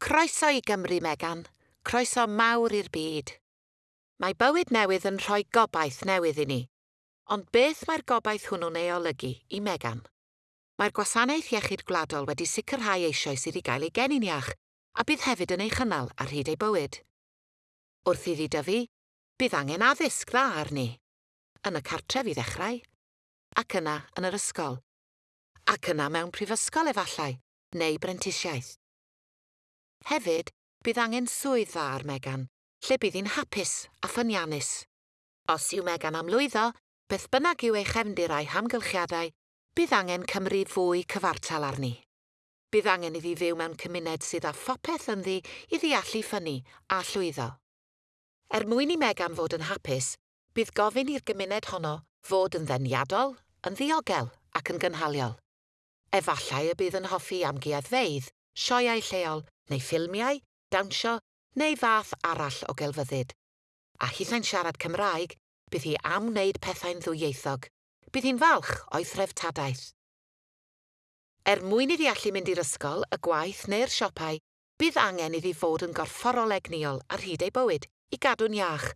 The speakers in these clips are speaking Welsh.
Croeso i Gymru Megan, croeso mawr i'r byd. Mae bywyd newydd yn rhoi gobaith newydd i ni, ond beth mae'r gobaith hwnnw'n ei olygu i Megan? Mae'r Gwasanaeth Iechyd Gwladol wedi sicrhau eisoes iddi gael ei genin iach a bydd hefyd yn ei chynnal ar hyd ei bywyd. Wrth iddi dyfu, bydd angen addysg dda arni. Yn y cartref i ddechrau, ac yna yn yr ysgol, ac yna mewn prifysgol efallai, neu brentisiaeth. Hefyd, bydd angen swydd dda ar Megan, lle bydd hi'n hapus a ffyniannus. Os yw Megan am lwyddo, beth bynnag yw ei chefndir a'i hamgylchiadau, bydd angen Cymru fwy cyfartal arni. Bydd angen iddi fyw mewn cymuned sydd â phopeth ynddi i ddeallu ffynnu a llwyddo. Er mwyn i Megan fod yn hapus, bydd gofyn i'r gymuned honno fod yn ddeniadol, yn ddiogel ac yn gynhaliol. Efallai y bydd yn hoffi amgueddfeidd, sioeau lleol neu ffilmiau, dawnsio neu fath arall o gelfyddyd. A hithau'n siarad Cymraeg, bydd hi am wneud pethau'n ddwyieithog. Bydd hi'n falch o'i threfntadaeth. Er mwyn iddi allu mynd i'r ysgol, y gwaith neu'r siopau, bydd angen iddi fod yn gorfforol egniol ar hyd ei bywyd i gadw'n iach,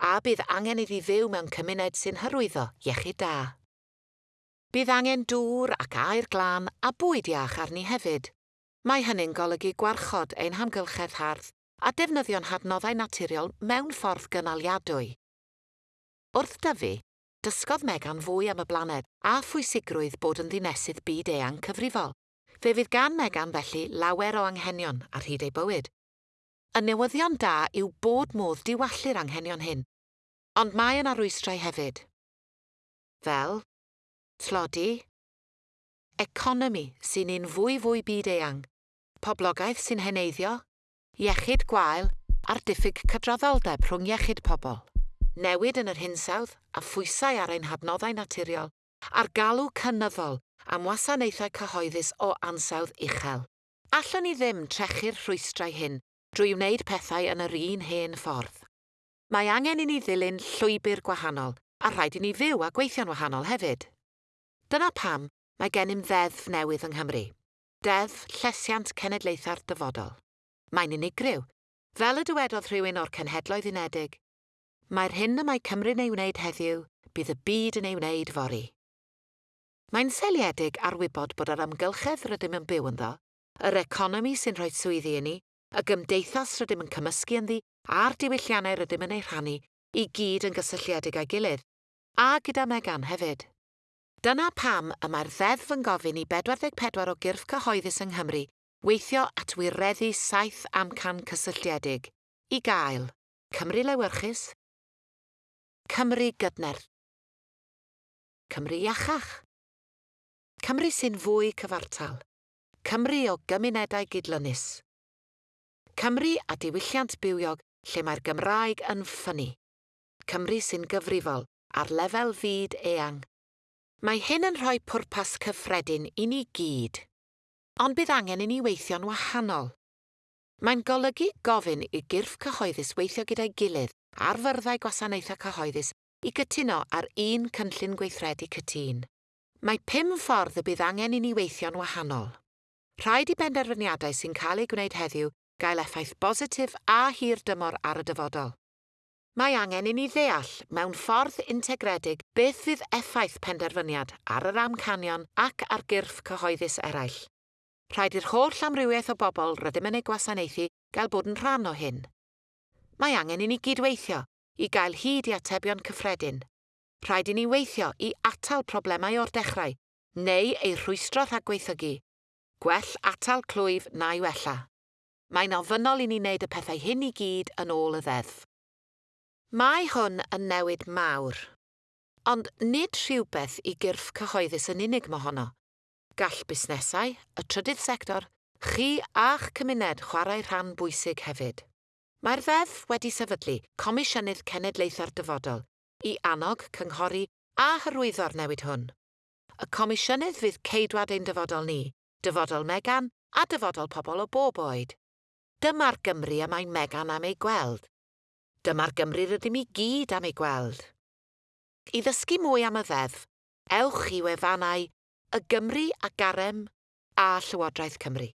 a bydd angen iddi fyw mewn cymuned sy'n hyrwyddo iechyd da. Bydd angen dŵr ac air glân a bwyd iach arni hefyd. Mae hynny'n golygu gwarchod ein hamgylchedd hardd a defnyddio'n hadnoddau naturiol mewn ffordd gynaliadwy. Wrth dyfu, dysgodd Megan fwy am y blaned a phwysigrwydd bod yn ddinesydd byd eang cyfrifol. Fe fydd gan Megan felly lawer o anghenion ar hyd ei bywyd. Y newyddion da yw bod modd diwallu'r anghenion hyn, ond mae yna rwystrau hefyd. Fel, tlodi, economi sy'n un fwy fwy byd eang, poblogaeth sy'n heneiddio, iechyd gwael a'r diffyg cydraddoldeb rhwng iechyd pobl, newid yn yr hinsawdd a phwysau ar ein hadnoddau naturiol, a'r galw cynyddol am wasanaethau cyhoeddus o ansawdd uchel. Allwn ni ddim trechu'r rhwystrau hyn drwy wneud pethau yn yr un hen ffordd. Mae angen i ni ddilyn llwybr gwahanol a rhaid i ni fyw a gweithio'n wahanol hefyd. Dyna pam mae gennym ddeddf newydd yng Nghymru. Deddf Llesiant Cenedlaethau'r Dyfodol. Mae'n unigryw, fel y dywedodd rhywun o'r Cenhedloedd Unedig. Mae'r hyn y mae Cymru'n ei wneud heddiw, bydd y byd yn ei wneud fori. Mae'n seliedig arwybod bod yr amgylchedd rydym yn byw ynddo, yr economi sy'n rhoi swyddi i ni, y gymdeithas rydym yn cymysgu ynddi a'r diwylliannau rydym yn ei rhannu i gyd yn gysylltiedig â'i gilydd, a gyda Megan hefyd. Dyna pam y mae'r ddeddf yn gofyn i 44 o gyrff cyhoeddus yng Nghymru weithio at wireddu saith amcan cysylltiedig. I gael Cymru Lewyrchus, Cymru Gydner, Cymru Iachach, Cymru sy'n fwy cyfartal, Cymru o gymunedau gydlynus, Cymru a diwylliant bywiog lle mae'r Gymraeg yn ffynnu, Cymru sy'n gyfrifol ar lefel fyd eang. Mae hyn yn rhoi pwrpas cyffredin i ni gyd, ond bydd angen i ni weithio'n wahanol. Mae'n golygu gofyn i gyrff cyhoeddus weithio gyda'i gilydd a'r fyrddau gwasanaethau cyhoeddus i gytuno ar un cynllun gweithredu cytun. Mae pum ffordd y bydd angen i ni weithio'n wahanol. Rhaid i benderfyniadau sy'n cael eu gwneud heddiw gael effaith bositif a hir dymor ar y dyfodol. Mae angen i ni ddeall mewn ffordd integredig beth fydd effaith penderfyniad ar yr amcanion ac ar gyrff cyhoeddus eraill. Rhaid i'r holl amrywiaeth o bobl rydym yn ei gwasanaethu gael bod yn rhan o hyn. Mae angen i ni gydweithio i gael hyd i atebion cyffredin. Rhaid i ni weithio i atal problemau o'r dechrau neu ei rhwystro rhagweithygu. Gwell atal clwyf na i wella. Mae'n ofynol i ni wneud y pethau hyn i gyd yn ôl y ddeddf. Mae hwn yn newid mawr. Ond nid rhywbeth i gyrff cyhoeddus yn unig mohono. Gall busnesau, y trydydd sector, chi a'ch cymuned chwarae rhan bwysig hefyd. Mae'r ddeddf wedi sefydlu Comisiynydd Cenedlaethau'r Dyfodol i annog, cynghori a hyrwyddo'r newid hwn. Y Comisiynydd fydd ceidwad ein dyfodol ni, dyfodol Megan a dyfodol pobl o bob oed. Dyma'r Gymru y mae Megan am ei gweld. Dyma'r Gymru rydym i gyd am ei gweld. I ddysgu mwy am y ddeddf, ewch i wefannau y Gymru a Garem a Llywodraeth Cymru.